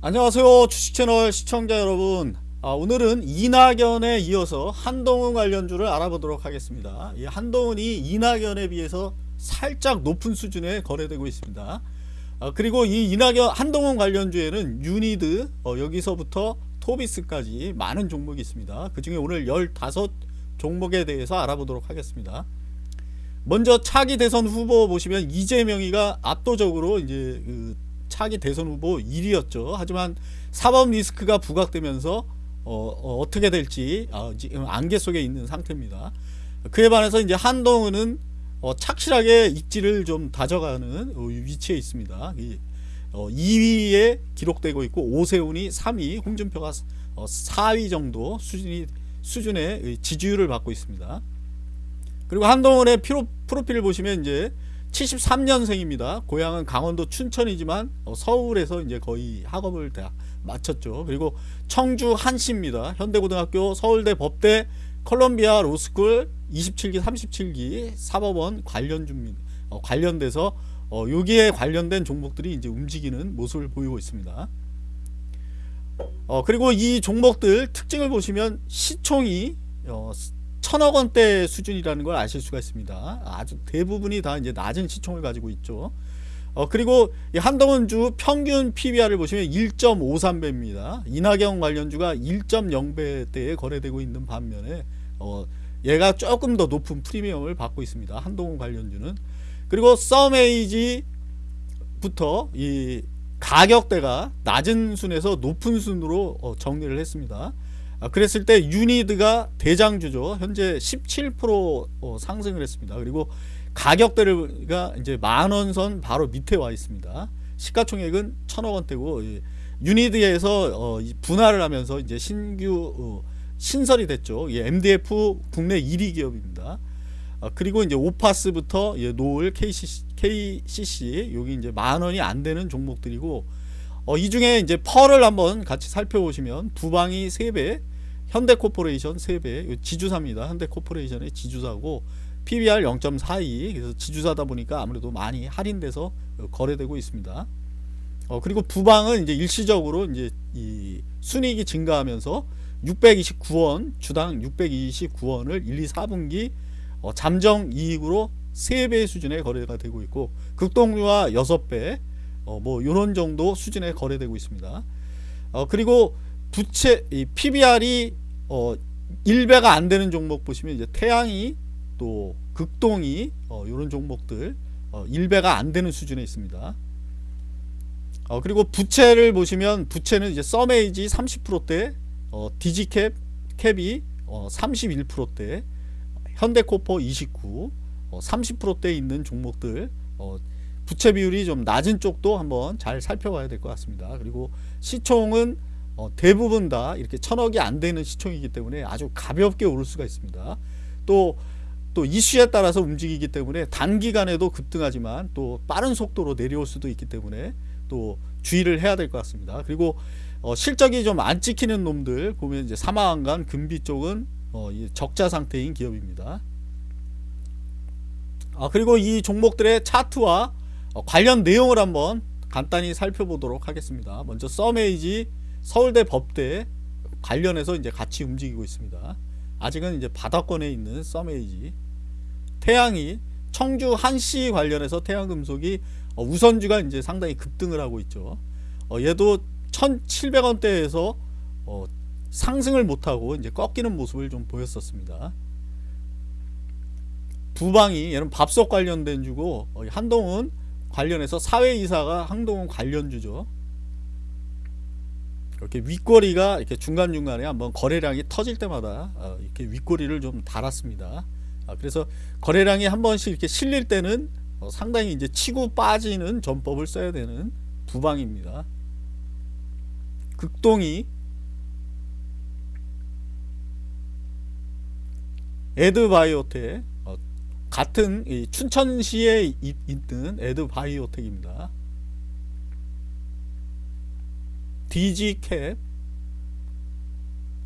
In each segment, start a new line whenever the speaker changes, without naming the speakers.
안녕하세요 주식채널 시청자 여러분. 아, 오늘은 이낙연에 이어서 한동훈 관련주를 알아보도록 하겠습니다. 이 한동훈이 이낙연에 비해서 살짝 높은 수준에 거래되고 있습니다. 아, 그리고 이 이낙연 한동훈 관련주에는 유니드 어, 여기서부터 토비스까지 많은 종목이 있습니다. 그 중에 오늘 15 종목에 대해서 알아보도록 하겠습니다. 먼저 차기 대선 후보 보시면 이재명이가 압도적으로 이제 그 차기 대선 후보 1위였죠. 하지만 사법 리스크가 부각되면서 어, 떻게 될지 어, 지금 안개 속에 있는 상태입니다. 그에 반해서 이제 한동훈은 어, 착실하게 입지를 좀 다져가는 어, 위치에 있습니다. 이, 2위에 어, 기록되고 있고 오세훈이 3위, 홍준표가 4위 어, 정도 수준이 수준의 지지율을 받고 있습니다. 그리고 한동훈의 피로, 프로필을 보시면 이제 73년생입니다. 고향은 강원도 춘천이지만 어, 서울에서 이제 거의 학업을 다 마쳤죠. 그리고 청주 한시입니다. 현대고등학교, 서울대 법대, 컬럼비아 로스쿨 27기, 37기 사법원 관련주입니다. 어, 관련돼서 어, 여기에 관련된 종목들이 이제 움직이는 모습을 보이고 있습니다. 어, 그리고 이 종목들 특징을 보시면 시총이 어, 천억 원대 수준이라는 걸 아실 수가 있습니다. 아주 대부분이 다 이제 낮은 시총을 가지고 있죠. 어, 그리고 한동훈주 평균 PBR을 보시면 1.53배입니다. 이낙연 관련주가 1.0배대에 거래되고 있는 반면에 어, 얘가 조금 더 높은 프리미엄을 받고 있습니다. 한동훈 관련주는 그리고 썸에이지부터 이 가격대가 낮은 순에서 높은 순으로 어, 정리를 했습니다. 아, 그랬을 때 유니드가 대장주죠. 현재 17% 어, 상승을 했습니다. 그리고 가격대가 이제 만원 선 바로 밑에 와 있습니다. 시가총액은 천억 원대고 유니드에서 어, 분할을 하면서 이제 신규 어, 신설이 됐죠. MDF 국내 1위 기업입니다. 아, 그리고 이제 오파스부터 노을 KCC, KCC 여기 이제 만 원이 안 되는 종목들이고 어, 이 중에 이제 PER를 한번 같이 살펴보시면 부방이 3배, 현대코퍼레이션 3배, 지주사입니다. 현대코퍼레이션의 지주사고 PBR 0.42 그래서 지주사다 보니까 아무래도 많이 할인돼서 거래되고 있습니다. 어, 그리고 부방은 이제 일시적으로 이제 이 순이익이 증가하면서 629원 주당 629원을 1, 2, 4분기 어, 잠정 이익으로 3배 수준의 거래가 되고 있고 극동유화 6배 어, 뭐 이런 정도 수준에 거래되고 있습니다. 어, 그리고 부채 이 PBR이 어, 1배가 안 되는 종목 보시면 이제 태양이 또 극동이 어, 이런 종목들 어, 1배가 안 되는 수준에 있습니다. 어, 그리고 부채를 보시면 부채는 이제 썸에이지 30%대, 어, 디지캡 캡이 어, 31%대, 현대코퍼 29, 어, 30%대 있는 종목들 어, 부채 비율이 좀 낮은 쪽도 한번 잘 살펴봐야 될 것 같습니다. 그리고 시총은 어, 대부분 다 이렇게 천억이 안 되는 시총이기 때문에 아주 가볍게 오를 수가 있습니다. 또, 또 이슈에 따라서 움직이기 때문에 단기간에도 급등하지만 또 빠른 속도로 내려올 수도 있기 때문에 또 주의를 해야 될 것 같습니다. 그리고 어, 실적이 좀 안 찍히는 놈들 보면 이제 사마안간 금비 쪽은 어, 적자 상태인 기업입니다. 아, 그리고 이 종목들의 차트와 어, 관련 내용을 한번 간단히 살펴보도록 하겠습니다. 먼저 썸에이지 서울대 법대 관련해서 이제 같이 움직이고 있습니다. 아직은 이제 바닥권에 있는 썸에이지 태양이 청주 한시 관련해서 태양금속이 어, 우선주가 이제 상당히 급등을 하고 있죠. 어, 얘도 1,700원대에서 상승을 못하고 이제 꺾이는 모습을 좀 보였었습니다. 부방이 얘는 밥솥 관련된 주고 한동은 관련해서 사회이사가 한동훈 관련주죠. 이렇게 윗꼬리가 이렇게 중간중간에 한번 거래량이 터질 때마다 어, 이렇게 윗꼬리를 좀 달았습니다. 아, 그래서 거래량이 한 번씩 이렇게 실릴 때는 어, 상당히 이제 치고 빠지는 전법을 써야 되는 부방입니다. 극동이 에드바이오텍 같은 춘천시에 있는 에드바이오텍입니다. DG캡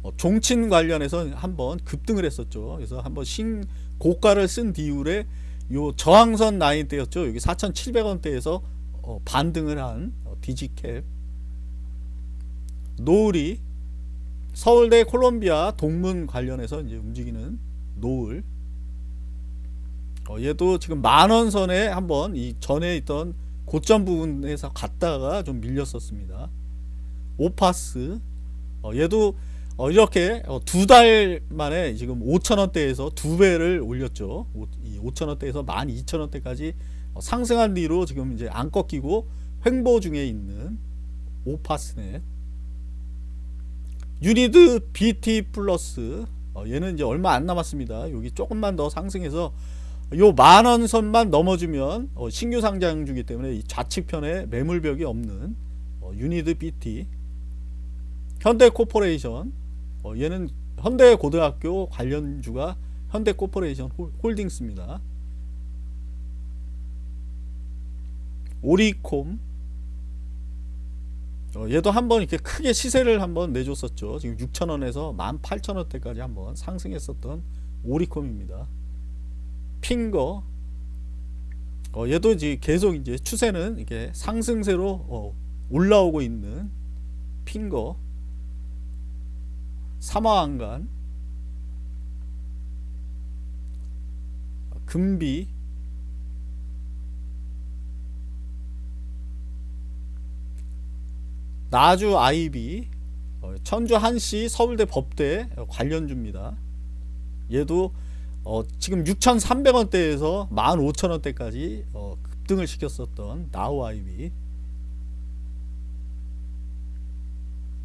어, 종친 관련해서 한번 급등을 했었죠. 그래서 한번 신 고가를 쓴 뒤울에 요 저항선 라인 대였죠. 여기 4,700원대에서 어, 반등을 한 어, DG캡 노을이 서울대 콜롬비아 동문 관련해서 이제 움직이는 노을 어, 얘도 지금 만원 선에 한번 이 전에 있던 고점 부분에서 갔다가 좀 밀렸었습니다. 오파스 어, 얘도 어, 이렇게 두 달 만에 지금 5천원대에서 두 배를 올렸죠. 오, 이 5천원대에서 12,000원대까지 어, 상승한 뒤로 지금 이제 안 꺾이고 횡보 중에 있는 오파스넷 유니드 BT 플러스 어, 얘는 이제 얼마 안 남았습니다. 여기 조금만 더 상승해서 요 만원 선만 넘어주면 어, 신규 상장 주기 때문에 이 좌측편에 매물벽이 없는 어, 유니드 BT 현대코퍼레이션 어, 얘는 현대고등학교 관련주가 현대코퍼레이션 홀- 홀딩스입니다. 오리콤 어, 얘도 한번 이렇게 크게 시세를 한번 내줬었죠. 지금 6,000원에서 18,000원대까지 한번 상승했었던 오리콤입니다. 핑거. 어, 얘도 이제 계속 이제 추세는 이게 상승세로 어, 올라오고 있는 핑거. 삼화안간. 금비. 나주 아이비. 어, 천주 한시 서울대 법대 관련주입니다. 얘도 어, 지금 6,300원대에서 15,000원대까지 어, 급등을 시켰었던 나우 아이비